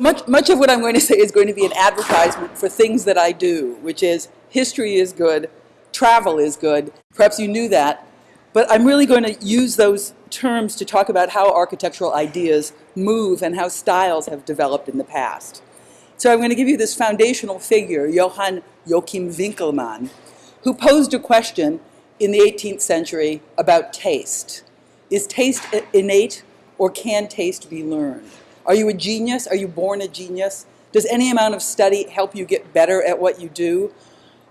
Much, much of what I'm going to say is going to be an advertisement for things that I do, which is history is good, travel is good. Perhaps you knew that. But I'm really going to use those terms to talk about how architectural ideas move and how styles have developed in the past. So I'm going to give you this foundational figure, Johann Joachim Winckelmann, who posed a question in the 18th century about taste. Is taste innate or can taste be learned? Are you a genius? Are you born a genius? Does any amount of study help you get better at what you do?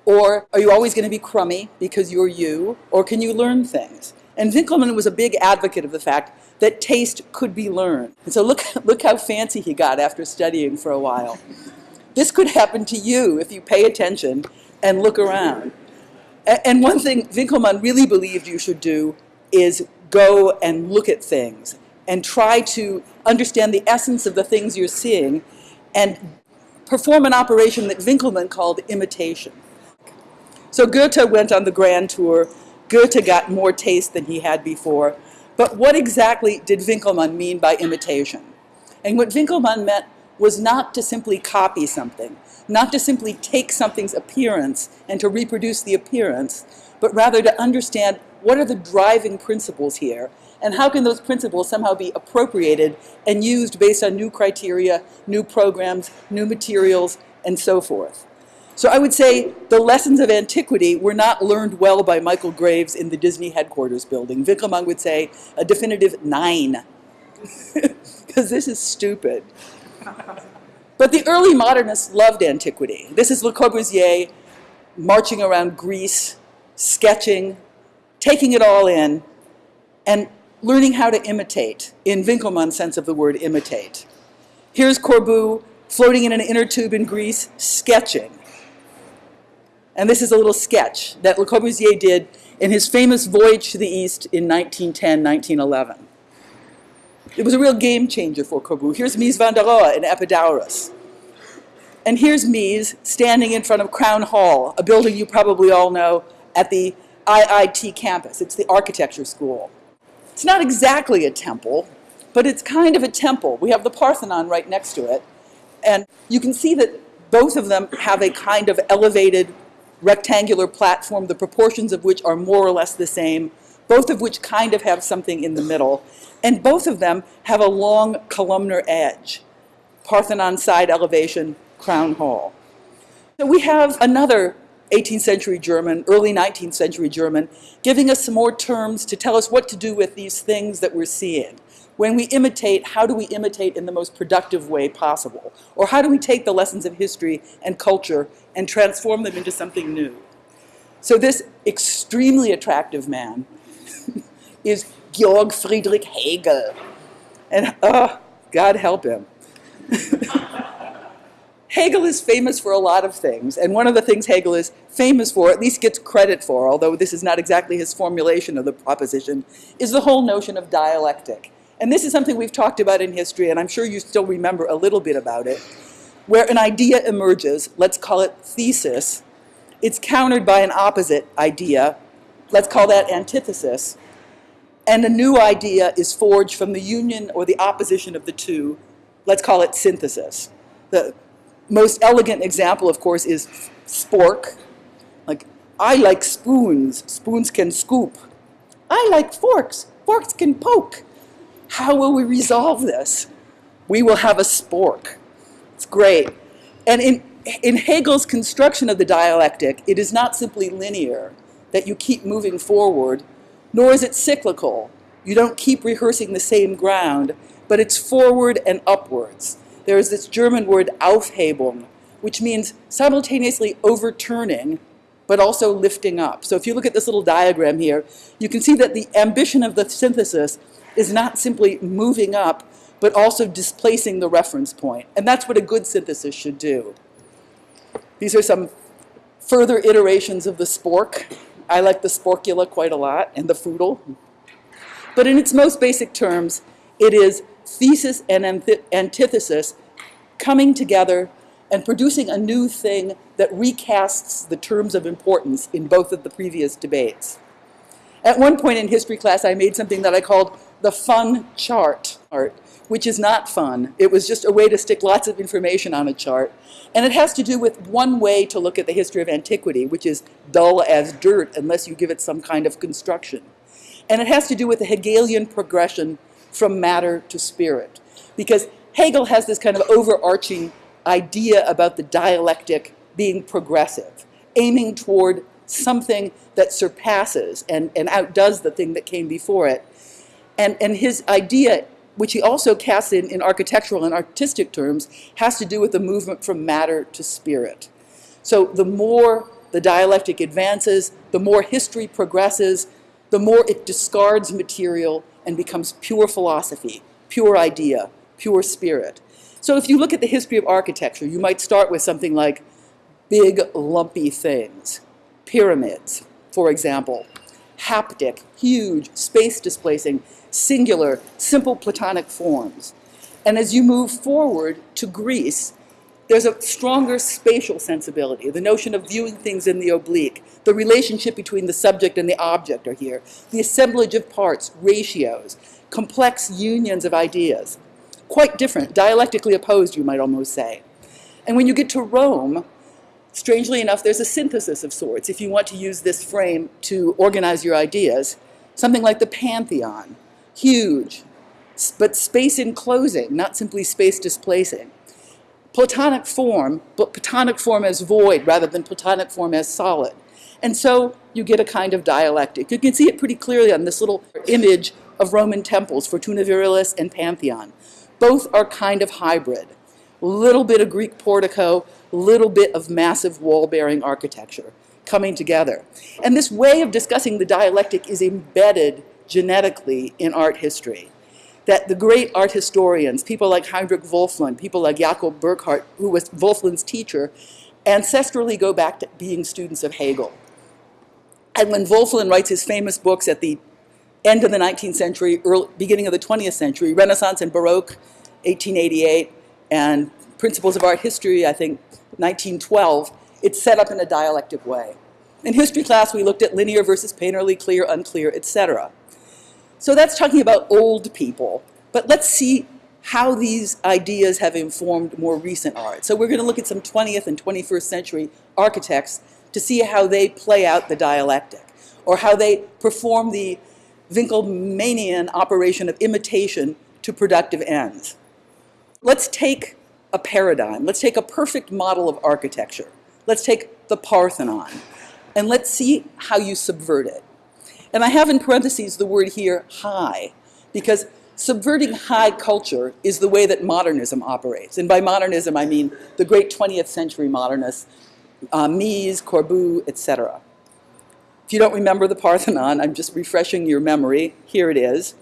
Or are you always going to be crummy because you're you? Or can you learn things? And Winckelmann was a big advocate of the fact that taste could be learned. And so look, look how fancy he got after studying for a while. This could happen to you if you pay attention and look around. And one thing Winckelmann really believed you should do is go and look at things and try to understand the essence of the things you're seeing and perform an operation that Winckelmann called imitation. So Goethe went on the grand tour. Goethe got more taste than he had before. But what exactly did Winckelmann mean by imitation? And what Winckelmann meant was not to simply copy something, not to simply take something's appearance and to reproduce the appearance, but rather to understand what are the driving principles here and how can those principles somehow be appropriated and used based on new criteria, new programs, new materials, and so forth. So I would say the lessons of antiquity were not learned well by Michael Graves in the Disney headquarters building. Winckelmann would say a definitive nine, because this is stupid. But the early modernists loved antiquity. This is Le Corbusier marching around Greece, sketching, taking it all in, and learning how to imitate, in Winckelmann's sense of the word imitate. Here's Corbu floating in an inner tube in Greece, sketching. And this is a little sketch that Le Corbusier did in his famous voyage to the East in 1910, 1911. It was a real game changer for Corbu. Here's Mies van der Rohe in Epidaurus. And here's Mies standing in front of Crown Hall, a building you probably all know at the IIT campus. It's the architecture school. It's not exactly a temple, but it's kind of a temple. We have the Parthenon right next to it. And you can see that both of them have a kind of elevated rectangular platform, the proportions of which are more or less the same, both of which kind of have something in the middle. And both of them have a long columnar edge. Parthenon side elevation, Crown Hall. So we have another 18th century German, early 19th century German, giving us some more terms to tell us what to do with these things that we're seeing. When we imitate, how do we imitate in the most productive way possible? Or how do we take the lessons of history and culture and transform them into something new? So this extremely attractive man is Georg Friedrich Hegel. And, oh, God help him. Hegel is famous for a lot of things, and one of the things Hegel is famous for, at least gets credit for, although this is not exactly his formulation of the proposition, is the whole notion of dialectic. And this is something we've talked about in history, and I'm sure you still remember a little bit about it, where an idea emerges, let's call it thesis, it's countered by an opposite idea, let's call that antithesis, and a new idea is forged from the union or the opposition of the two, let's call it synthesis. The, most elegant example, of course, is spork. Like, I like spoons. Spoons can scoop. I like forks. Forks can poke. How will we resolve this? We will have a spork. It's great. And in, in Hegel's construction of the dialectic, it is not simply linear, that you keep moving forward, nor is it cyclical. You don't keep rehearsing the same ground, but it's forward and upwards there is this German word Aufhebung, which means simultaneously overturning, but also lifting up. So if you look at this little diagram here, you can see that the ambition of the synthesis is not simply moving up, but also displacing the reference point. And that's what a good synthesis should do. These are some further iterations of the spork. I like the sporkula quite a lot, and the foodle. But in its most basic terms, it is thesis and antithesis coming together and producing a new thing that recasts the terms of importance in both of the previous debates. At one point in history class, I made something that I called the fun chart, art, which is not fun. It was just a way to stick lots of information on a chart. And it has to do with one way to look at the history of antiquity, which is dull as dirt unless you give it some kind of construction. And it has to do with the Hegelian progression from matter to spirit. Because Hegel has this kind of overarching idea about the dialectic being progressive, aiming toward something that surpasses and, and outdoes the thing that came before it. And, and his idea, which he also casts in, in architectural and artistic terms, has to do with the movement from matter to spirit. So the more the dialectic advances, the more history progresses, the more it discards material and becomes pure philosophy, pure idea, pure spirit. So if you look at the history of architecture, you might start with something like big, lumpy things. Pyramids, for example. Haptic, huge, space-displacing, singular, simple Platonic forms. And as you move forward to Greece, there's a stronger spatial sensibility. The notion of viewing things in the oblique, the relationship between the subject and the object are here, the assemblage of parts, ratios, complex unions of ideas. Quite different, dialectically opposed, you might almost say. And when you get to Rome, strangely enough, there's a synthesis of sorts. If you want to use this frame to organize your ideas, something like the Pantheon, huge, but space enclosing, not simply space displacing. Platonic form, but Platonic form as void rather than Platonic form as solid. And so you get a kind of dialectic. You can see it pretty clearly on this little image of Roman temples, Fortuna Virilis and Pantheon. Both are kind of hybrid. Little bit of Greek portico, little bit of massive wall-bearing architecture coming together. And this way of discussing the dialectic is embedded genetically in art history that the great art historians, people like Heinrich Wölfflin, people like Jakob Burckhardt, who was Wölfflin's teacher, ancestrally go back to being students of Hegel. And when Wölfflin writes his famous books at the end of the 19th century, early, beginning of the 20th century, Renaissance and Baroque, 1888, and Principles of Art History, I think, 1912, it's set up in a dialectic way. In history class, we looked at linear versus painterly, clear, unclear, etc. So that's talking about old people. But let's see how these ideas have informed more recent art. So we're going to look at some 20th and 21st century architects to see how they play out the dialectic or how they perform the Winckelmannian operation of imitation to productive ends. Let's take a paradigm. Let's take a perfect model of architecture. Let's take the Parthenon and let's see how you subvert it. And I have in parentheses the word here, high, because subverting high culture is the way that modernism operates. And by modernism, I mean the great 20th century modernists, uh, Mies, Corbu, etc. If you don't remember the Parthenon, I'm just refreshing your memory. Here it is.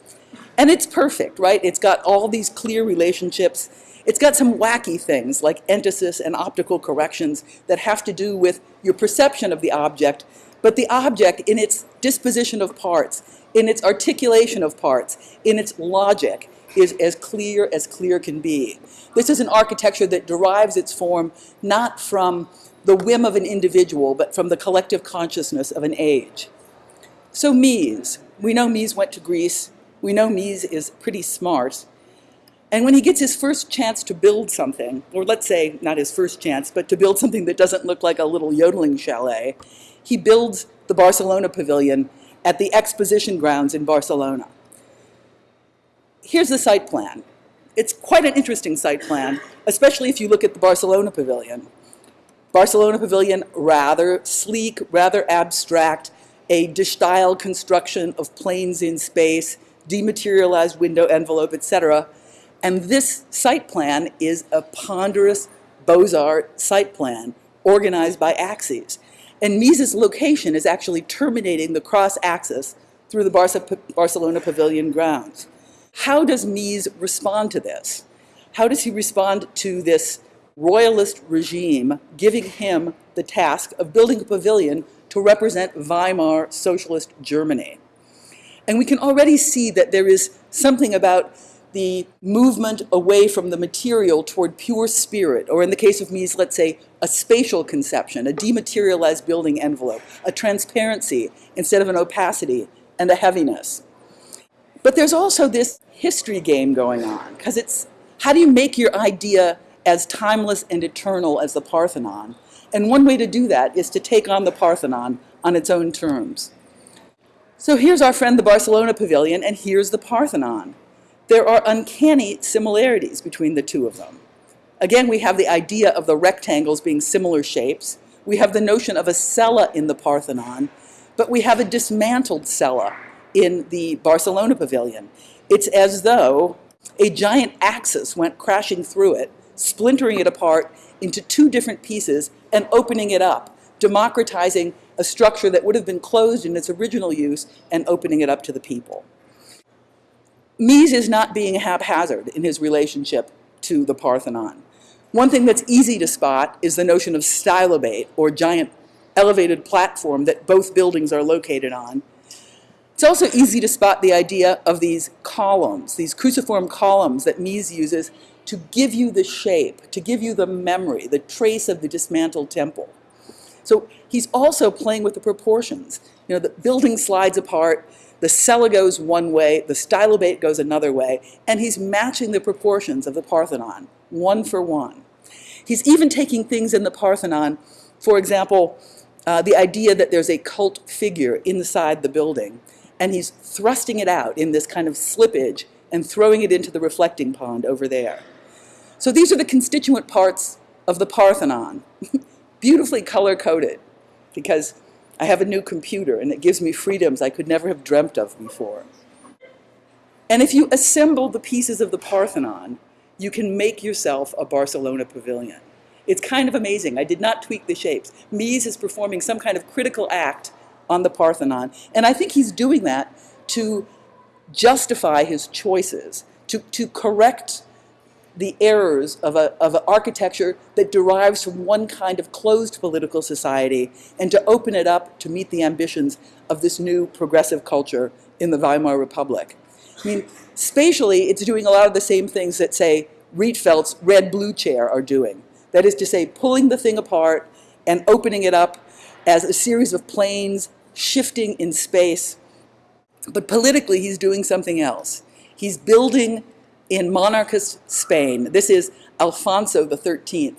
And it's perfect, right? It's got all these clear relationships. It's got some wacky things like entasis and optical corrections that have to do with your perception of the object but the object in its disposition of parts, in its articulation of parts, in its logic, is as clear as clear can be. This is an architecture that derives its form not from the whim of an individual, but from the collective consciousness of an age. So Mies, we know Mies went to Greece, we know Mies is pretty smart, and when he gets his first chance to build something, or let's say not his first chance, but to build something that doesn't look like a little yodeling chalet, he builds the Barcelona Pavilion at the exposition grounds in Barcelona. Here's the site plan. It's quite an interesting site plan, especially if you look at the Barcelona Pavilion. Barcelona Pavilion, rather sleek, rather abstract, a de construction of planes in space, dematerialized window envelope, etc. And this site plan is a ponderous Beaux-Arts site plan organized by axes. And Mies's location is actually terminating the cross axis through the Barca Barcelona Pavilion grounds. How does Mies respond to this? How does he respond to this royalist regime giving him the task of building a pavilion to represent Weimar socialist Germany? And we can already see that there is something about the movement away from the material toward pure spirit, or in the case of Mies, let's say a spatial conception, a dematerialized building envelope, a transparency instead of an opacity, and a heaviness. But there's also this history game going on, because it's how do you make your idea as timeless and eternal as the Parthenon? And one way to do that is to take on the Parthenon on its own terms. So here's our friend the Barcelona Pavilion, and here's the Parthenon. There are uncanny similarities between the two of them. Again, we have the idea of the rectangles being similar shapes. We have the notion of a cella in the Parthenon, but we have a dismantled cella in the Barcelona Pavilion. It's as though a giant axis went crashing through it, splintering it apart into two different pieces and opening it up, democratizing a structure that would have been closed in its original use and opening it up to the people. Mies is not being haphazard in his relationship to the Parthenon. One thing that's easy to spot is the notion of stylobate, or giant elevated platform that both buildings are located on. It's also easy to spot the idea of these columns, these cruciform columns that Mies uses to give you the shape, to give you the memory, the trace of the dismantled temple. So he's also playing with the proportions. You know, the building slides apart, the cella goes one way, the stylobate goes another way, and he's matching the proportions of the Parthenon, one for one. He's even taking things in the Parthenon, for example, uh, the idea that there's a cult figure inside the building, and he's thrusting it out in this kind of slippage and throwing it into the reflecting pond over there. So these are the constituent parts of the Parthenon. beautifully color-coded because I have a new computer and it gives me freedoms I could never have dreamt of before. And if you assemble the pieces of the Parthenon, you can make yourself a Barcelona pavilion. It's kind of amazing. I did not tweak the shapes. Mies is performing some kind of critical act on the Parthenon, and I think he's doing that to justify his choices, to, to correct the errors of, a, of an architecture that derives from one kind of closed political society and to open it up to meet the ambitions of this new progressive culture in the Weimar Republic. I mean, spatially, it's doing a lot of the same things that, say, Rietveld's red-blue chair are doing. That is to say, pulling the thing apart and opening it up as a series of planes shifting in space. But politically, he's doing something else. He's building in monarchist Spain. This is Alfonso XIII,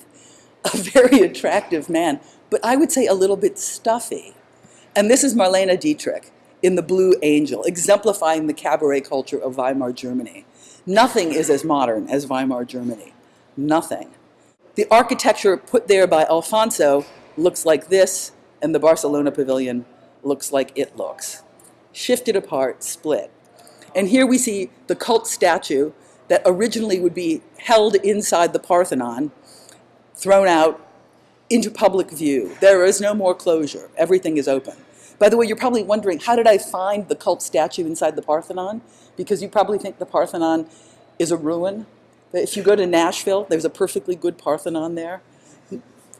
a very attractive man, but I would say a little bit stuffy. And this is Marlene Dietrich in The Blue Angel, exemplifying the cabaret culture of Weimar Germany. Nothing is as modern as Weimar Germany. Nothing. The architecture put there by Alfonso looks like this, and the Barcelona pavilion looks like it looks. Shifted apart, split. And here we see the cult statue that originally would be held inside the Parthenon, thrown out into public view. There is no more closure. Everything is open. By the way, you're probably wondering, how did I find the cult statue inside the Parthenon? Because you probably think the Parthenon is a ruin. But if you go to Nashville, there's a perfectly good Parthenon there,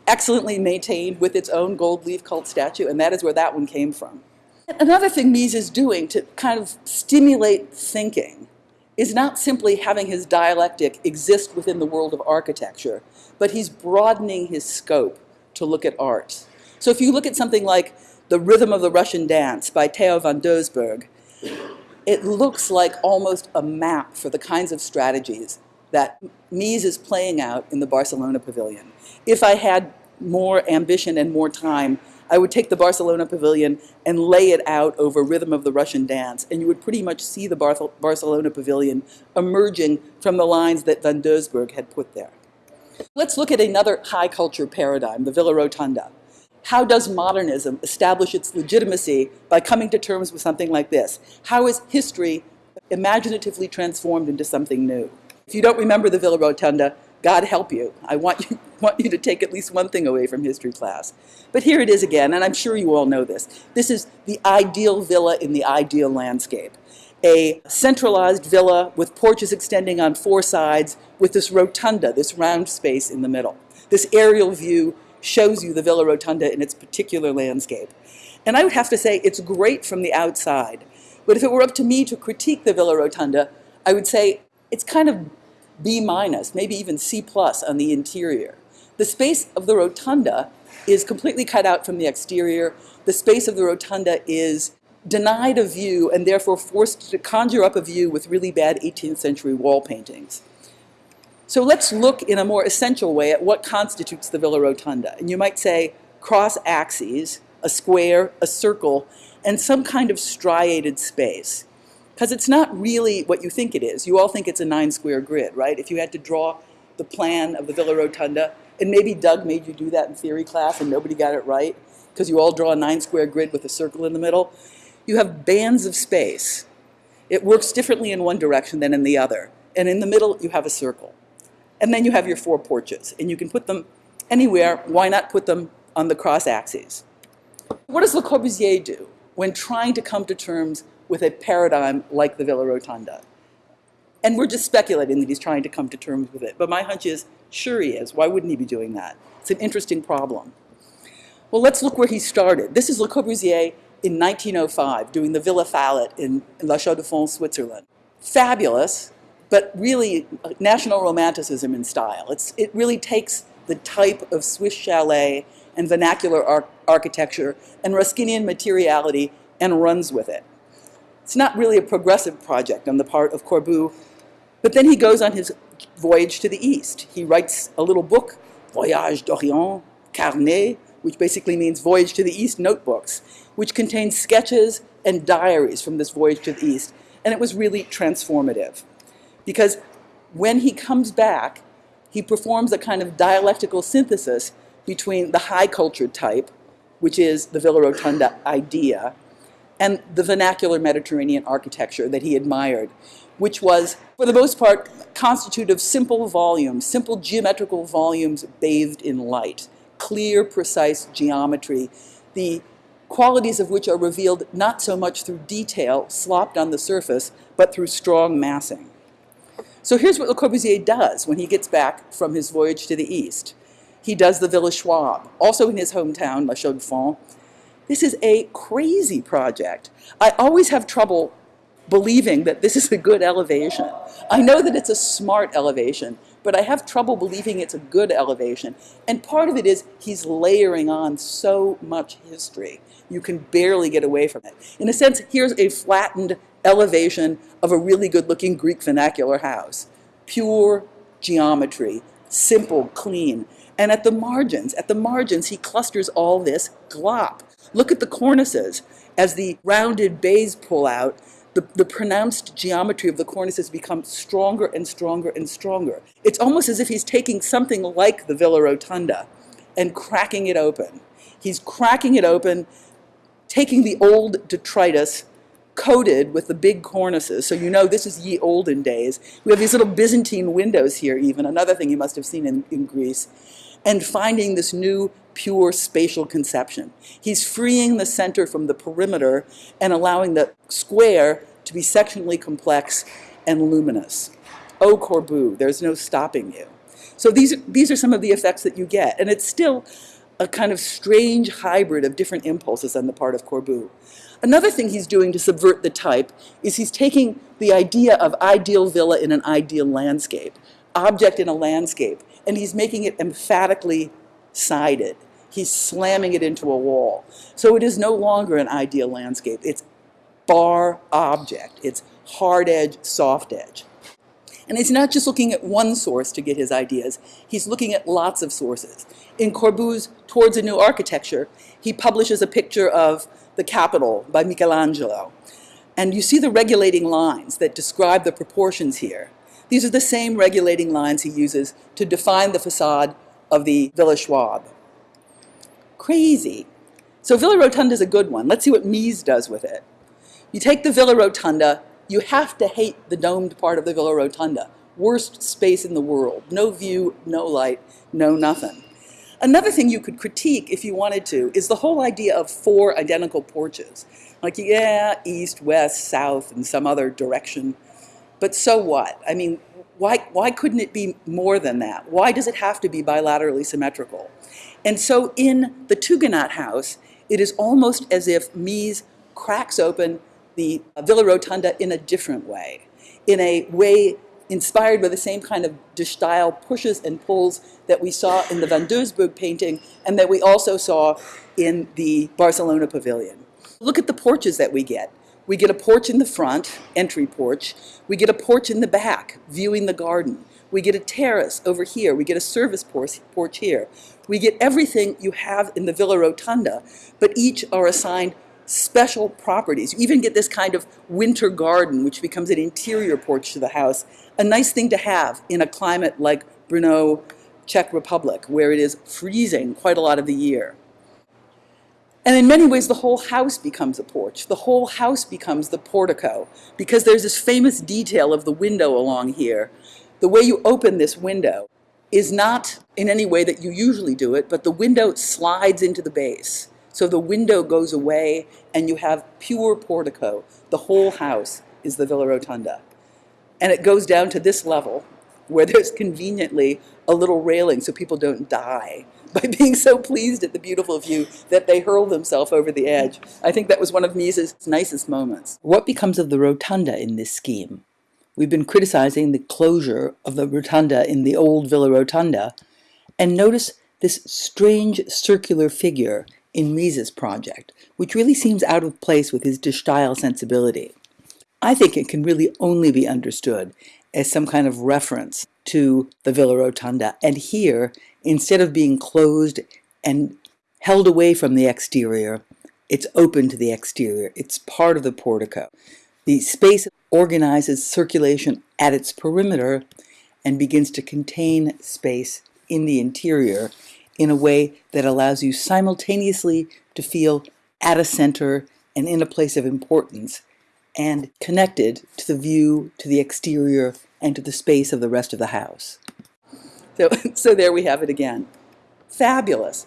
excellently maintained with its own gold leaf cult statue, and that is where that one came from. Another thing Mies is doing to kind of stimulate thinking is not simply having his dialectic exist within the world of architecture, but he's broadening his scope to look at art. So if you look at something like The Rhythm of the Russian Dance by Theo van Doesburg, it looks like almost a map for the kinds of strategies that Mies is playing out in the Barcelona pavilion. If I had more ambition and more time, I would take the Barcelona pavilion and lay it out over Rhythm of the Russian Dance, and you would pretty much see the Bar Barcelona pavilion emerging from the lines that Van Doesburg had put there. Let's look at another high culture paradigm, the Villa Rotunda. How does modernism establish its legitimacy by coming to terms with something like this? How is history imaginatively transformed into something new? If you don't remember the Villa Rotunda, God help you. I want you, want you to take at least one thing away from history class. But here it is again, and I'm sure you all know this. This is the ideal villa in the ideal landscape. A centralized villa with porches extending on four sides with this rotunda, this round space in the middle. This aerial view shows you the Villa Rotunda in its particular landscape. And I would have to say it's great from the outside. But if it were up to me to critique the Villa Rotunda, I would say it's kind of B minus, maybe even C plus on the interior. The space of the rotunda is completely cut out from the exterior. The space of the rotunda is denied a view and therefore forced to conjure up a view with really bad 18th century wall paintings. So let's look in a more essential way at what constitutes the Villa Rotunda. And you might say cross axes, a square, a circle, and some kind of striated space. Because it's not really what you think it is. You all think it's a nine square grid, right? If you had to draw the plan of the Villa Rotunda, and maybe Doug made you do that in theory class and nobody got it right, because you all draw a nine square grid with a circle in the middle. You have bands of space. It works differently in one direction than in the other. And in the middle, you have a circle. And then you have your four porches, and you can put them anywhere. Why not put them on the cross axes? What does Le Corbusier do when trying to come to terms with a paradigm like the Villa Rotunda? And we're just speculating that he's trying to come to terms with it. But my hunch is, sure he is. Why wouldn't he be doing that? It's an interesting problem. Well, let's look where he started. This is Le Corbusier in 1905 doing the Villa Fallet in, La Chaux-de-Fonds, Switzerland. Fabulous, but really uh, national romanticism in style. It's, it really takes the type of Swiss chalet and vernacular ar architecture and Ruskinian materiality and runs with it. It's not really a progressive project on the part of Corbu, but then he goes on his voyage to the east. He writes a little book, Voyage d'Orient, Carnet, which basically means Voyage to the East notebooks, which contains sketches and diaries from this voyage to the east. And it was really transformative. Because when he comes back, he performs a kind of dialectical synthesis between the high culture type, which is the Villa Rotunda idea, and the vernacular Mediterranean architecture that he admired, which was, for the most part, constituted of simple volumes, simple geometrical volumes bathed in light, clear, precise geometry, the qualities of which are revealed not so much through detail slopped on the surface, but through strong massing. So here's what Le Corbusier does when he gets back from his voyage to the east. He does the Villa Schwab, also in his hometown, La Chaux-de-Fonds. This is a crazy project. I always have trouble believing that this is a good elevation. I know that it's a smart elevation, but I have trouble believing it's a good elevation. And part of it is he's layering on so much history. You can barely get away from it. In a sense, here's a flattened elevation of a really good-looking Greek vernacular house. Pure geometry, simple, clean. And at the margins, at the margins, he clusters all this glop. Look at the cornices. As the rounded bays pull out, the, the pronounced geometry of the cornices becomes stronger and stronger and stronger. It's almost as if he's taking something like the Villa Rotunda and cracking it open. He's cracking it open, taking the old detritus coated with the big cornices. So you know this is ye olden days. We have these little Byzantine windows here even, another thing you must have seen in, in Greece. And finding this new pure spatial conception. He's freeing the center from the perimeter and allowing the square to be sectionally complex and luminous. Oh, Corbu, there's no stopping you. So these, these are some of the effects that you get. And it's still a kind of strange hybrid of different impulses on the part of Corbu. Another thing he's doing to subvert the type is he's taking the idea of ideal villa in an ideal landscape, object in a landscape, and he's making it emphatically sided. He's slamming it into a wall. So it is no longer an ideal landscape. It's bar object. It's hard edge, soft edge. And he's not just looking at one source to get his ideas, he's looking at lots of sources. In Corbu's Towards a New Architecture, he publishes a picture of the Capitol by Michelangelo. And you see the regulating lines that describe the proportions here. These are the same regulating lines he uses to define the facade of the Villa Schwab. Crazy. So Villa Rotunda is a good one. Let's see what Mies does with it. You take the Villa Rotunda, you have to hate the domed part of the Villa Rotunda. Worst space in the world. No view, no light, no nothing. Another thing you could critique, if you wanted to, is the whole idea of four identical porches. Like, yeah, east, west, south, and some other direction. But so what? I mean, why, why couldn't it be more than that? Why does it have to be bilaterally symmetrical? And so in the Tugendhat house, it is almost as if Mies cracks open the Villa Rotunda in a different way, in a way inspired by the same kind of de Stijl pushes and pulls that we saw in the Van Doesburg painting and that we also saw in the Barcelona pavilion. Look at the porches that we get. We get a porch in the front, entry porch. We get a porch in the back, viewing the garden. We get a terrace over here. We get a service porch, here. We get everything you have in the Villa Rotunda, but each are assigned special properties. You even get this kind of winter garden, which becomes an interior porch to the house. A nice thing to have in a climate like Brno, Czech Republic, where it is freezing quite a lot of the year. And in many ways, the whole house becomes a porch. The whole house becomes the portico, because there's this famous detail of the window along here the way you open this window is not in any way that you usually do it, but the window slides into the base. So the window goes away and you have pure portico. The whole house is the Villa Rotunda. And it goes down to this level where there's conveniently a little railing so people don't die by being so pleased at the beautiful view that they hurl themselves over the edge. I think that was one of Mies's nicest moments. What becomes of the rotunda in this scheme? We've been criticizing the closure of the rotunda in the old Villa Rotunda, and notice this strange circular figure in Mies's project, which really seems out of place with his De Stijl sensibility. I think it can really only be understood as some kind of reference to the Villa Rotunda, and here, instead of being closed and held away from the exterior, it's open to the exterior. It's part of the portico. The space organizes circulation at its perimeter and begins to contain space in the interior in a way that allows you simultaneously to feel at a center and in a place of importance and connected to the view, to the exterior, and to the space of the rest of the house. So, so there we have it again. Fabulous.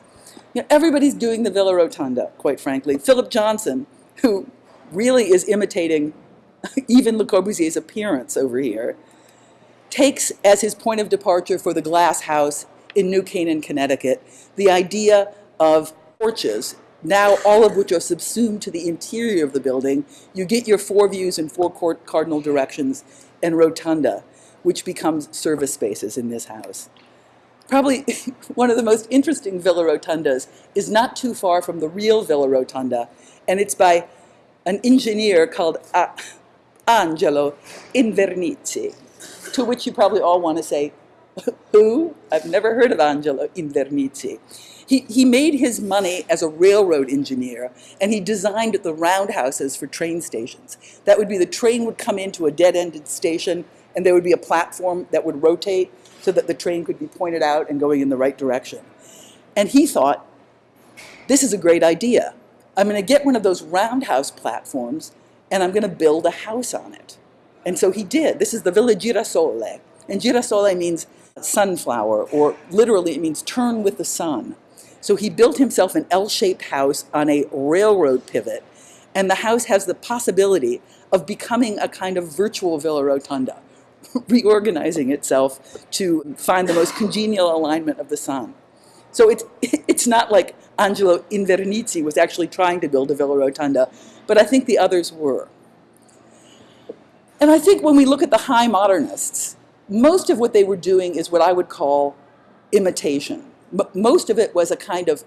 You know, everybody's doing the Villa Rotunda, quite frankly. Philip Johnson, who really is imitating even Le Corbusier's appearance over here, takes as his point of departure for the glass house in New Canaan, Connecticut, the idea of porches, now all of which are subsumed to the interior of the building. You get your four views in four cardinal directions and rotunda, which becomes service spaces in this house. Probably one of the most interesting Villa Rotundas is not too far from the real Villa Rotunda, and it's by an engineer called Angelo Invernizzi, to which you probably all want to say, who? I've never heard of Angelo Invernizzi. He, made his money as a railroad engineer, and he designed the roundhouses for train stations. That would be the train would come into a dead-ended station, and there would be a platform that would rotate so that the train could be pointed out and going in the right direction. And he thought, this is a great idea. I'm going to get one of those roundhouse platforms and I'm going to build a house on it. And so he did. This is the Villa Girasole. And girasole means sunflower, or literally it means turn with the sun. So he built himself an L-shaped house on a railroad pivot, and the house has the possibility of becoming a kind of virtual Villa Rotunda, reorganizing itself to find the most congenial alignment of the sun. So it's, it's not like Angelo Invernizzi was actually trying to build a Villa Rotunda, but I think the others were. And I think when we look at the high modernists, most of what they were doing is what I would call imitation. Most of it was a kind of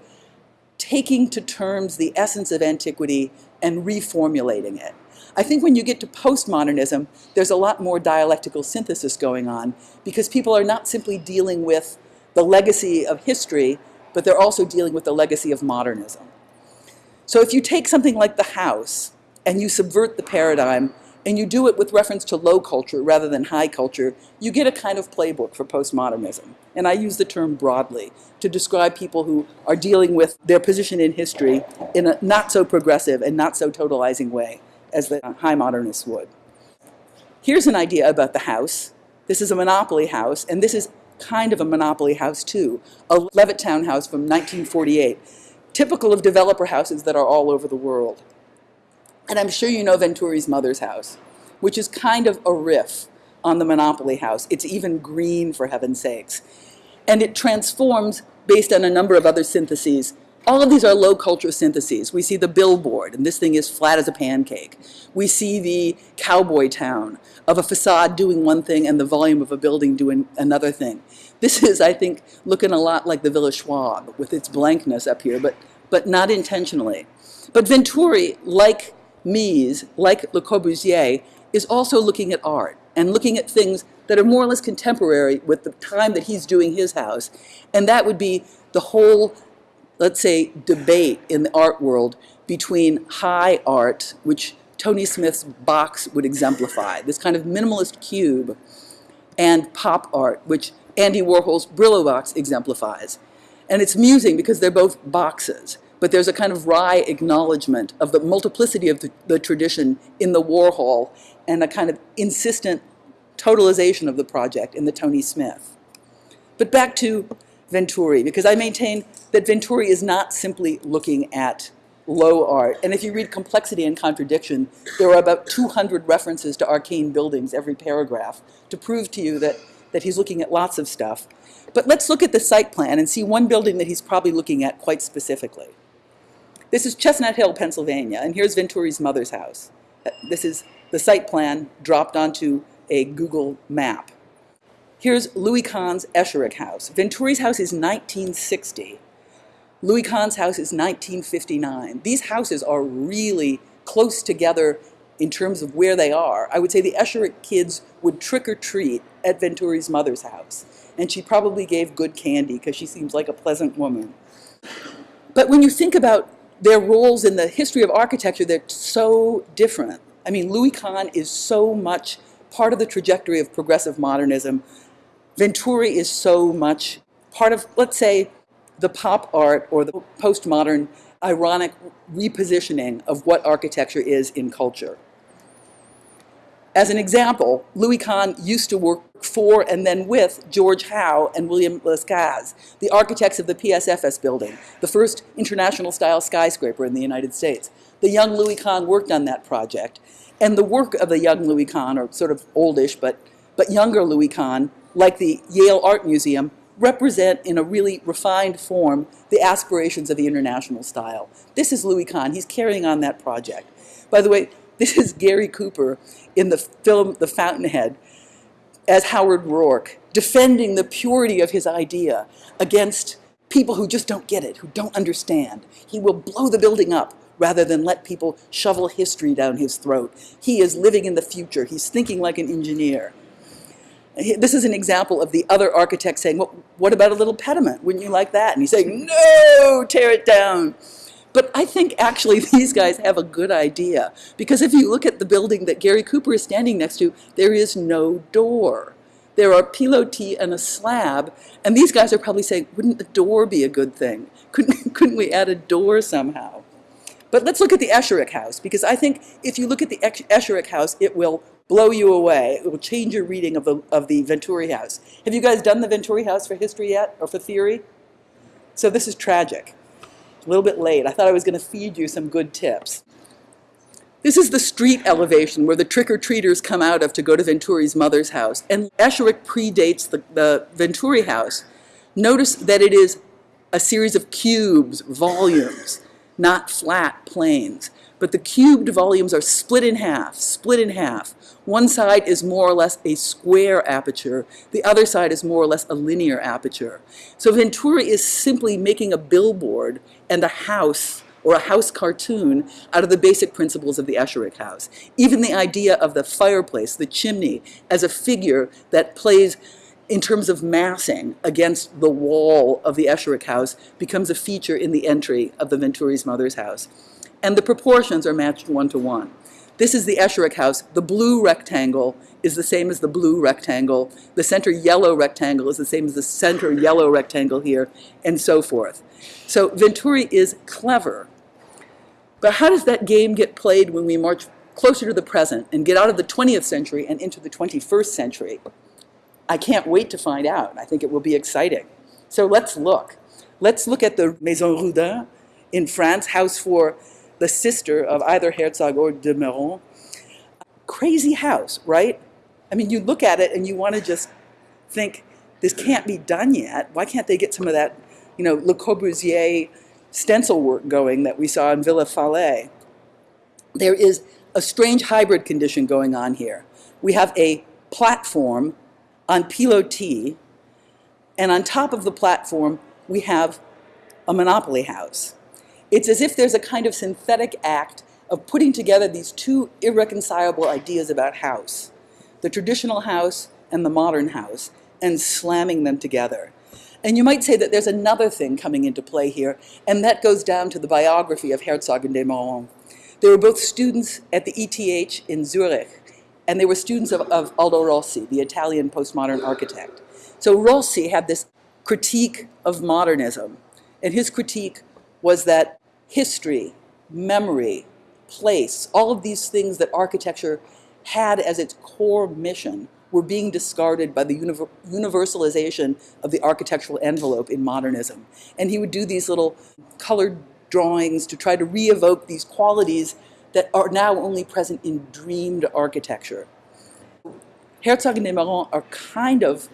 taking to terms the essence of antiquity and reformulating it. I think when you get to postmodernism, there's a lot more dialectical synthesis going on because people are not simply dealing with the legacy of history, but they're also dealing with the legacy of modernism. So if you take something like the house and you subvert the paradigm and you do it with reference to low culture rather than high culture, you get a kind of playbook for postmodernism. And I use the term broadly to describe people who are dealing with their position in history in a not so progressive and not so totalizing way as the high modernists would. Here's an idea about the house. This is a monopoly house, and this is kind of a monopoly house too, a Levittown house from 1948 typical of developer houses that are all over the world. And I'm sure you know Venturi's mother's house, which is kind of a riff on the Monopoly house. It's even green, for heaven's sakes. And it transforms based on a number of other syntheses. All of these are low culture syntheses. We see the billboard, and this thing is flat as a pancake. We see the cowboy town of a facade doing one thing and the volume of a building doing another thing. This is, I think, looking a lot like the Villa Schwab with its blankness up here, but but not intentionally. But Venturi, like Mies, like Le Corbusier, is also looking at art and looking at things that are more or less contemporary with the time that he's doing his house. And that would be the whole, let's say, debate in the art world between high art, which Tony Smith's box would exemplify, this kind of minimalist cube, and pop art, which Andy Warhol's Brillo box exemplifies. And it's amusing because they're both boxes, but there's a kind of wry acknowledgement of the multiplicity of the, the tradition in the Warhol and a kind of insistent totalization of the project in the Tony Smith. But back to Venturi, because I maintain that Venturi is not simply looking at low art. And if you read Complexity and Contradiction, there are about 200 references to arcane buildings every paragraph to prove to you that, that he's looking at lots of stuff. But let's look at the site plan and see one building that he's probably looking at quite specifically. This is Chestnut Hill, Pennsylvania, and here's Venturi's mother's house. This is the site plan dropped onto a Google map. Here's Louis Kahn's Esherick house. Venturi's house is 1960. Louis Kahn's house is 1959. These houses are really close together in terms of where they are. I would say the Esherick kids would trick or treat at Venturi's mother's house. And she probably gave good candy because she seems like a pleasant woman. But when you think about their roles in the history of architecture, they're so different. I mean, Louis Kahn is so much part of the trajectory of progressive modernism. Venturi is so much part of, let's say, the pop art or the postmodern ironic repositioning of what architecture is in culture. As an example, Louis Kahn used to work for and then with George Howe and William Lescaze, the architects of the PSFS building, the first international style skyscraper in the United States. The young Louis Kahn worked on that project. And the work of the young Louis Kahn, or sort of oldish but, but younger Louis Kahn, like the Yale Art Museum, represent in a really refined form the aspirations of the international style. This is Louis Kahn. He's carrying on that project. By the way, this is Gary Cooper in the film The Fountainhead as Howard Roark, defending the purity of his idea against people who just don't get it, who don't understand. He will blow the building up rather than let people shovel history down his throat. He is living in the future. He's thinking like an engineer. This is an example of the other architect saying, well, what about a little pediment? Wouldn't you like that? And he's saying, no, tear it down. But I think actually these guys have a good idea because if you look at the building that Gary Cooper is standing next to, there is no door. There are pilotis and a slab, and these guys are probably saying, wouldn't the door be a good thing? Couldn't, couldn't we add a door somehow? But let's look at the Esherick house because I think if you look at the Esherick house, it will blow you away. It will change your reading of the, of the Venturi house. Have you guys done the Venturi house for history yet or for theory? So this is tragic. A little bit late. I thought I was going to feed you some good tips. This is the street elevation where the trick-or-treaters come out of to go to Venturi's mother's house. And Esherick predates the, the Venturi house. Notice that it is a series of cubes, volumes, not flat planes but the cubed volumes are split in half, split in half. One side is more or less a square aperture. The other side is more or less a linear aperture. So Venturi is simply making a billboard and a house or a house cartoon out of the basic principles of the Esherick house. Even the idea of the fireplace, the chimney, as a figure that plays in terms of massing against the wall of the Esherick house becomes a feature in the entry of the Venturi's mother's house and the proportions are matched one to one. This is the Esherick house. The blue rectangle is the same as the blue rectangle. The center yellow rectangle is the same as the center yellow rectangle here, and so forth. So Venturi is clever. But how does that game get played when we march closer to the present and get out of the 20th century and into the 21st century? I can't wait to find out. I think it will be exciting. So let's look. Let's look at the Maison Rudin in France, house for the sister of either Herzog or de Meuron. Crazy house, right? I mean, you look at it and you want to just think, this can't be done yet. Why can't they get some of that, you know, Le Corbusier stencil work going that we saw in Villa Fallet? There is a strange hybrid condition going on here. We have a platform on pilotis, and on top of the platform, we have a monopoly house. It's as if there's a kind of synthetic act of putting together these two irreconcilable ideas about house, the traditional house and the modern house, and slamming them together. And you might say that there's another thing coming into play here, and that goes down to the biography of Herzog and de Meuron. They were both students at the ETH in Zurich, and they were students of, of Aldo Rossi, the Italian postmodern architect. So Rossi had this critique of modernism, and his critique was that history, memory, place, all of these things that architecture had as its core mission were being discarded by the universalization of the architectural envelope in modernism. And he would do these little colored drawings to try to re-evoke these qualities that are now only present in dreamed architecture. Herzog and de Meuron are kind of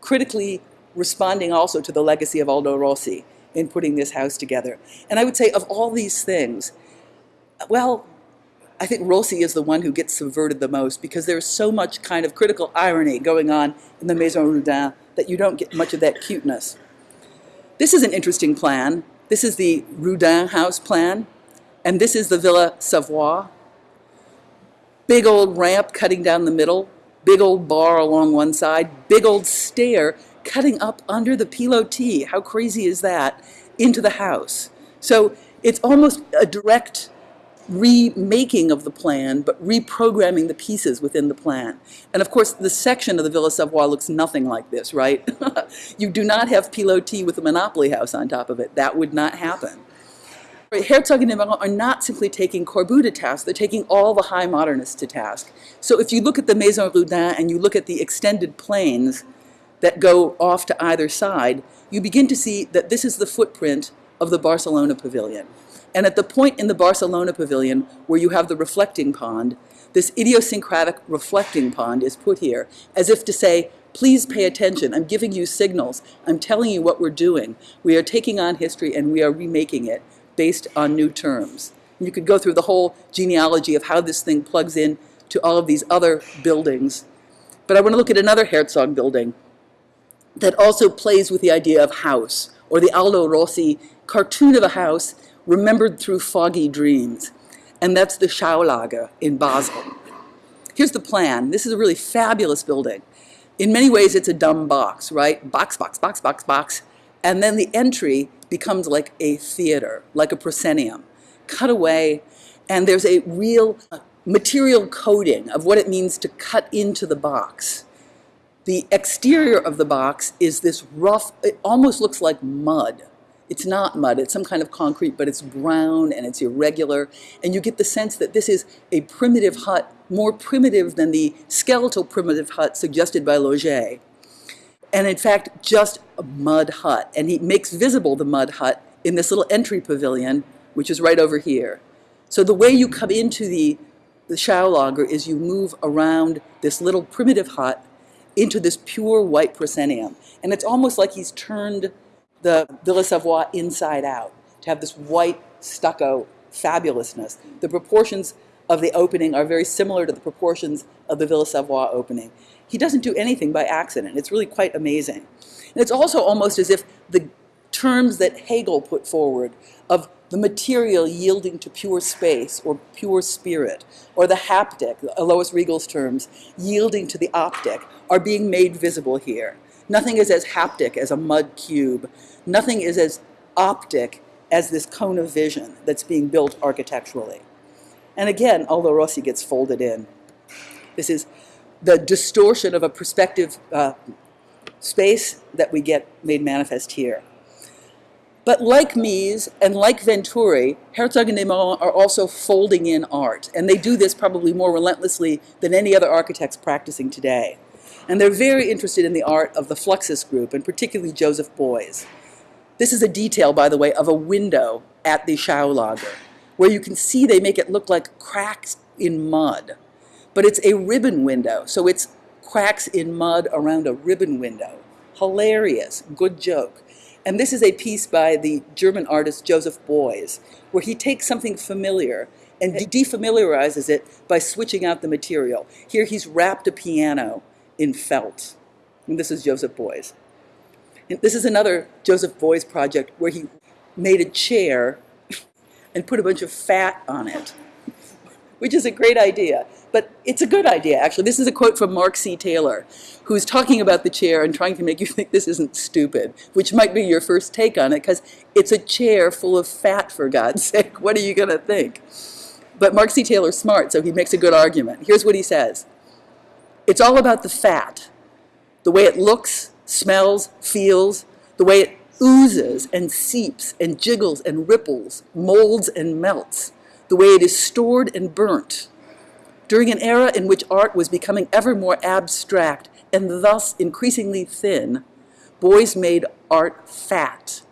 critically responding also to the legacy of Aldo Rossi in putting this house together. And I would say of all these things, well, I think Rossi is the one who gets subverted the most because there's so much kind of critical irony going on in the Maison Rudin that you don't get much of that cuteness. This is an interesting plan. This is the Rudin house plan, and this is the Villa Savoye. Big old ramp cutting down the middle, big old bar along one side, big old stair cutting up under the pilotis. How crazy is that? Into the house. So it's almost a direct remaking of the plan, but reprogramming the pieces within the plan. And of course, the section of the Villa Savoye looks nothing like this, right? you do not have pilotis with a Monopoly house on top of it. That would not happen. Herzog and Meuron are not simply taking Corbu to task, they're taking all the high modernists to task. So if you look at the Maison Rudin and you look at the extended planes that go off to either side, you begin to see that this is the footprint of the Barcelona pavilion. And at the point in the Barcelona pavilion where you have the reflecting pond, this idiosyncratic reflecting pond is put here as if to say, please pay attention. I'm giving you signals. I'm telling you what we're doing. We are taking on history and we are remaking it based on new terms. And you could go through the whole genealogy of how this thing plugs in to all of these other buildings. But I want to look at another Herzog building that also plays with the idea of house, or the Aldo Rossi cartoon of a house remembered through foggy dreams. And that's the Schaulager in Basel. Here's the plan. This is a really fabulous building. In many ways, it's a dumb box, right? Box, box, box, box, box. And then the entry becomes like a theater, like a proscenium, cut away. And there's a real uh, material coding of what it means to cut into the box. The exterior of the box is this rough, it almost looks like mud. It's not mud, it's some kind of concrete, but it's brown and it's irregular. And you get the sense that this is a primitive hut, more primitive than the skeletal primitive hut suggested by Laugier. And in fact, just a mud hut. And he makes visible the mud hut in this little entry pavilion, which is right over here. So the way you come into the, the Schaulager is you move around this little primitive hut into this pure white proscenium. And it's almost like he's turned the Villa Savoye inside out, to have this white stucco fabulousness. The proportions of the opening are very similar to the proportions of the Villa Savoye opening. He doesn't do anything by accident. It's really quite amazing. And it's also almost as if the terms that Hegel put forward of the material yielding to pure space or pure spirit, or the haptic, Alois Riegl's terms, yielding to the optic, are being made visible here. Nothing is as haptic as a mud cube. Nothing is as optic as this cone of vision that's being built architecturally. And again, Aldo Rossi gets folded in. This is the distortion of a perspective uh, space that we get made manifest here. But like Mies and like Venturi, Herzog and de Meuron are also folding in art. And they do this probably more relentlessly than any other architects practicing today. And they're very interested in the art of the Fluxus group, and particularly Joseph Beuys. This is a detail, by the way, of a window at the Schaulager, where you can see they make it look like cracks in mud. But it's a ribbon window, so it's cracks in mud around a ribbon window. Hilarious, good joke. And this is a piece by the German artist Joseph Beuys, where he takes something familiar and defamiliarizes it by switching out the material. Here he's wrapped a piano in felt. And this is Joseph Beuys. This is another Joseph Beuys project where he made a chair and put a bunch of fat on it, which is a great idea. But it's a good idea, actually. This is a quote from Mark C. Taylor, who's talking about the chair and trying to make you think this isn't stupid, which might be your first take on it, because it's a chair full of fat, for God's sake. What are you going to think? But Mark C. Taylor's smart, so he makes a good argument. Here's what he says. It's all about the fat, the way it looks, smells, feels, the way it oozes and seeps and jiggles and ripples, molds and melts, the way it is stored and burnt. During an era in which art was becoming ever more abstract and thus increasingly thin, Beuys made art fat,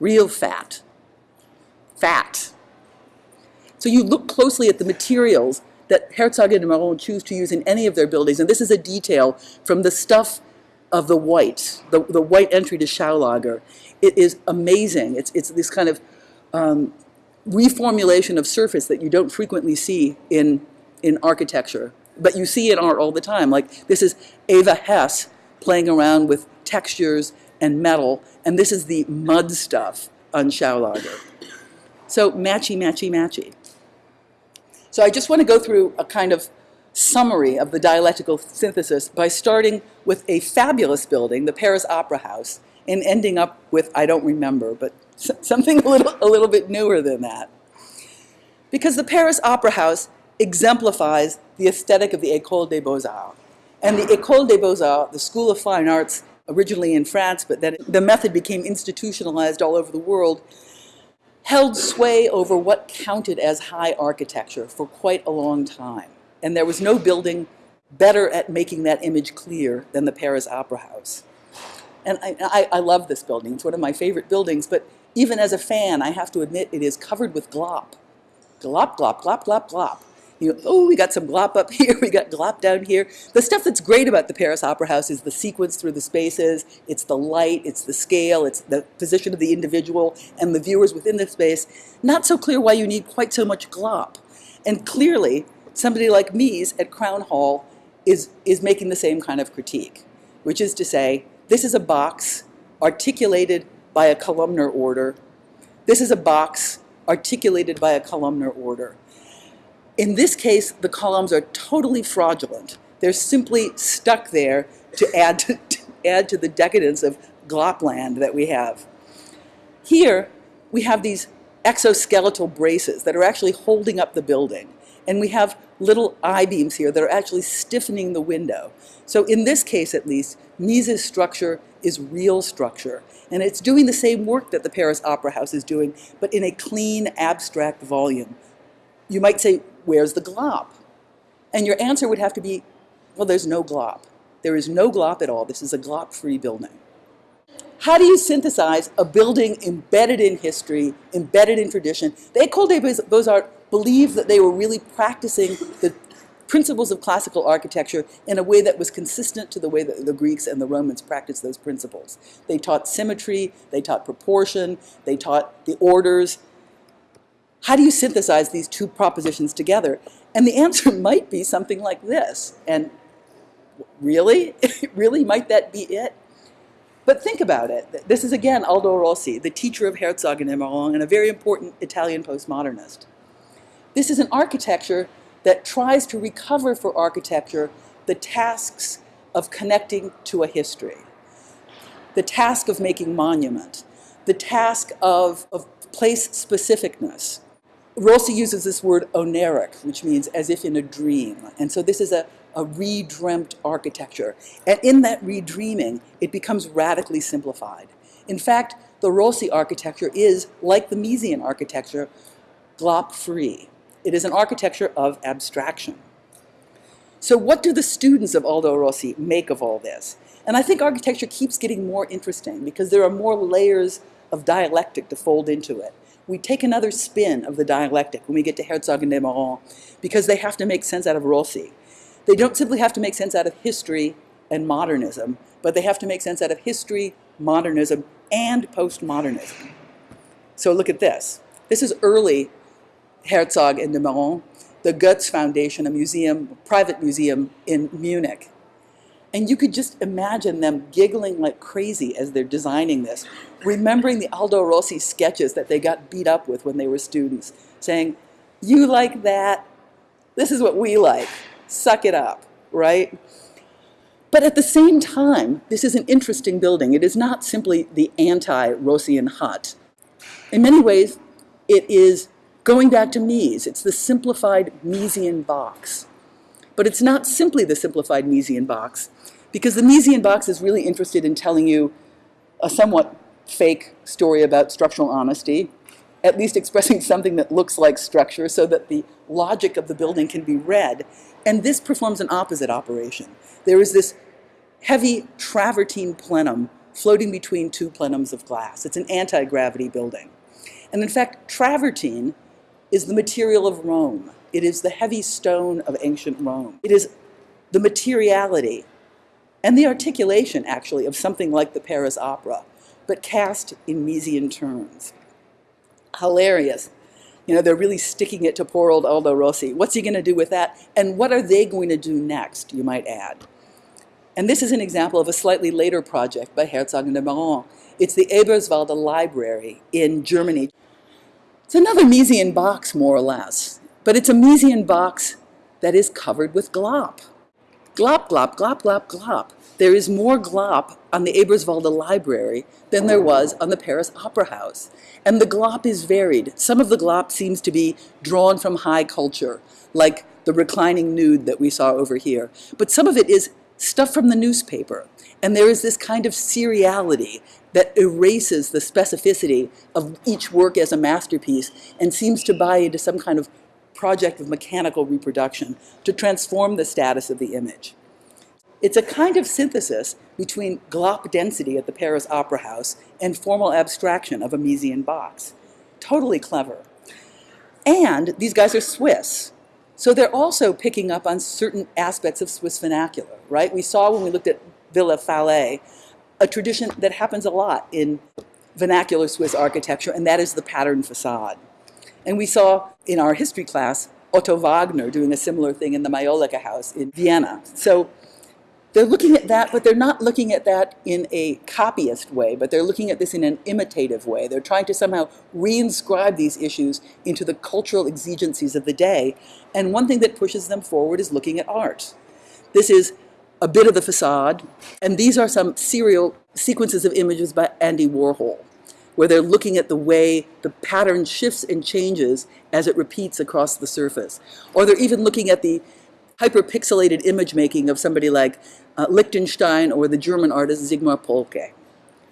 real fat, fat. So you look closely at the materials that Herzog and Meuron choose to use in any of their buildings, and this is a detail from the stuff of the white, the, the white entry to Schaulager. It is amazing. It's, it's this kind of um, reformulation of surface that you don't frequently see in, in architecture, but you see in art all the time. Like this is Eva Hesse playing around with textures and metal, and this is the mud stuff on Schaulager. So matchy, matchy, matchy. So I just want to go through a kind of summary of the dialectical synthesis by starting with a fabulous building, the Paris Opera House, and ending up with, I don't remember, but something a little, a little bit newer than that. Because the Paris Opera House exemplifies the aesthetic of the École des Beaux-Arts. And the École des Beaux-Arts, the School of Fine Arts, originally in France, but then the method became institutionalized all over the world, held sway over what counted as high architecture for quite a long time. And there was no building better at making that image clear than the Paris Opera House. And I, I, I love this building. It's one of my favorite buildings, but even as a fan, I have to admit it is covered with glop. Glop, glop, glop, glop, glop. You know, oh, we got some glop up here, we got glop down here. The stuff that's great about the Paris Opera House is the sequence through the spaces, it's the light, it's the scale, it's the position of the individual and the viewers within the space. Not so clear why you need quite so much glop. And clearly, somebody like Mies at Crown Hall is, is making the same kind of critique, which is to say, this is a box articulated by a columnar order. This is a box articulated by a columnar order. In this case, the columns are totally fraudulent. They're simply stuck there to add to, to add to the decadence of glopland that we have. Here, we have these exoskeletal braces that are actually holding up the building. And we have little I-beams here that are actually stiffening the window. So in this case, at least, Mies's structure is real structure. And it's doing the same work that the Paris Opera House is doing, but in a clean, abstract volume. You might say, where's the glop? And your answer would have to be, well, there's no glop. There is no glop at all. This is a glop-free building. How do you synthesize a building embedded in history, embedded in tradition? The École des Beaux-Arts believed that they were really practicing the principles of classical architecture in a way that was consistent to the way that the Greeks and the Romans practiced those principles. They taught symmetry, they taught proportion, they taught the orders, how do you synthesize these two propositions together? And the answer might be something like this. And really? really? Might that be it? But think about it. This is again Aldo Rossi, the teacher of Herzog and Meuron and a very important Italian postmodernist. This is an architecture that tries to recover for architecture the tasks of connecting to a history, the task of making monument, the task of, of place specificness, Rossi uses this word oneiric, which means as if in a dream. And so this is a, a redreamt architecture. And in that redreaming, it becomes radically simplified. In fact, the Rossi architecture is, like the Miesian architecture, glop-free. It is an architecture of abstraction. So what do the students of Aldo Rossi make of all this? And I think architecture keeps getting more interesting because there are more layers of dialectic to fold into it we take another spin of the dialectic when we get to Herzog and de Meuron because they have to make sense out of Rossi. They don't simply have to make sense out of history and modernism, but they have to make sense out of history, modernism, and postmodernism. So look at this. This is early Herzog and de Meuron, the Goetz Foundation, a museum, private museum in Munich. And you could just imagine them giggling like crazy as they're designing this, remembering the Aldo Rossi sketches that they got beat up with when they were students, saying, you like that? This is what we like. Suck it up, right? But at the same time, this is an interesting building. It is not simply the anti-Rossian hut. In many ways, it is going back to Mies. It's the simplified Miesian box. But it's not simply the simplified Miesian box, because the Miesian box is really interested in telling you a somewhat fake story about structural honesty, at least expressing something that looks like structure so that the logic of the building can be read. And this performs an opposite operation. There is this heavy travertine plenum floating between two plenums of glass. It's an anti-gravity building. And in fact, travertine is the material of Rome. It is the heavy stone of ancient Rome. It is the materiality and the articulation, actually, of something like the Paris Opera, but cast in Miesian terms. Hilarious. You know, they're really sticking it to poor old Aldo Rossi. What's he going to do with that? And what are they going to do next, you might add? And this is an example of a slightly later project by Herzog and de Meuron. It's the Eberswalde Library in Germany. It's another Miesian box, more or less, but it's a Miesian box that is covered with glop. Glop, glop, glop, glop, glop. There is more glop on the Eberswalde Library than there was on the Paris Opera House. And the glop is varied. Some of the glop seems to be drawn from high culture, like the reclining nude that we saw over here. But some of it is stuff from the newspaper. And there is this kind of seriality that erases the specificity of each work as a masterpiece and seems to buy into some kind of project of mechanical reproduction to transform the status of the image. It's a kind of synthesis between glop density at the Paris Opera House and formal abstraction of a Miesian box. Totally clever. And these guys are Swiss. So they're also picking up on certain aspects of Swiss vernacular, right? We saw when we looked at Villa Fallet, a tradition that happens a lot in vernacular Swiss architecture, and that is the pattern facade. And we saw in our history class Otto Wagner doing a similar thing in the Majolica house in Vienna. So they're looking at that, but they're not looking at that in a copyist way, but they're looking at this in an imitative way. They're trying to somehow reinscribe these issues into the cultural exigencies of the day. And one thing that pushes them forward is looking at art. This is a bit of the facade, and these are some serial sequences of images by Andy Warhol where they're looking at the way the pattern shifts and changes as it repeats across the surface. Or they're even looking at the hyperpixelated image making of somebody like uh, Lichtenstein or the German artist Sigmar Polke.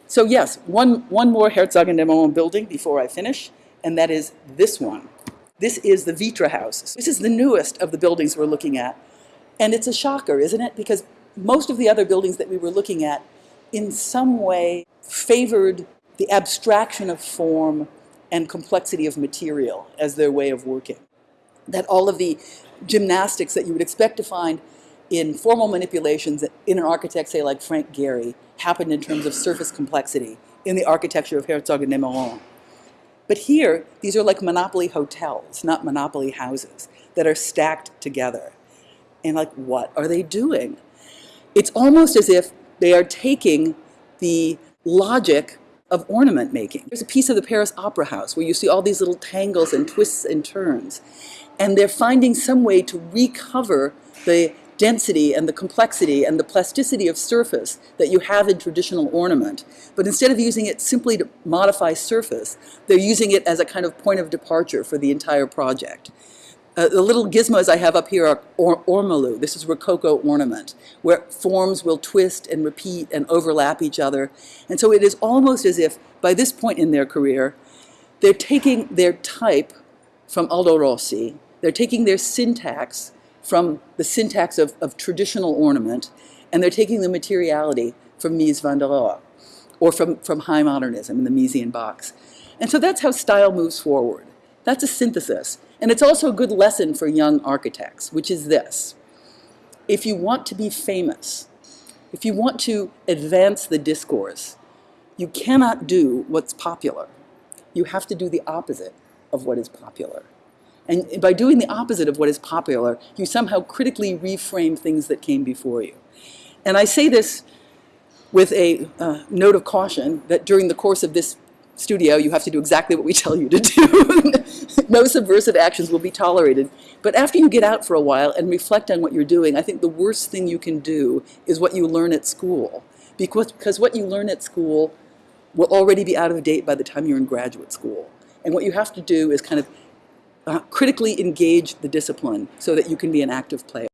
So yes, one, one more Herzog and de Meuron building before I finish, and that is this one. This is the Vitra House. This is the newest of the buildings we're looking at. And it's a shocker, isn't it? Because most of the other buildings that we were looking at in some way favored the abstraction of form and complexity of material as their way of working. That all of the gymnastics that you would expect to find in formal manipulations in an architect, say like Frank Gehry, happened in terms of surface complexity in the architecture of Herzog and de Meuron. But here, these are like monopoly hotels, not monopoly houses, that are stacked together. And like, what are they doing? It's almost as if they are taking the logic of ornament making. There's a piece of the Paris Opera House where you see all these little tangles and twists and turns. And they're finding some way to recover the density and the complexity and the plasticity of surface that you have in traditional ornament. But instead of using it simply to modify surface, they're using it as a kind of point of departure for the entire project. Uh, the little gizmos I have up here are or ormolu. This is Rococo ornament, where forms will twist and repeat and overlap each other. And so it is almost as if, by this point in their career, they're taking their type from Aldo Rossi, they're taking their syntax from the syntax of, of traditional ornament, and they're taking the materiality from Mies van der Rohe, or from, from high modernism in the Miesian box. And so that's how style moves forward. That's a synthesis. And it's also a good lesson for young architects, which is this. If you want to be famous, if you want to advance the discourse, you cannot do what's popular. You have to do the opposite of what is popular. And by doing the opposite of what is popular, you somehow critically reframe things that came before you. And I say this with a uh, note of caution that during the course of this studio, you have to do exactly what we tell you to do. no subversive actions will be tolerated. But after you get out for a while and reflect on what you're doing, I think the worst thing you can do is what you learn at school. Because, because what you learn at school will already be out of date by the time you're in graduate school. And what you have to do is kind of uh, critically engage the discipline so that you can be an active player.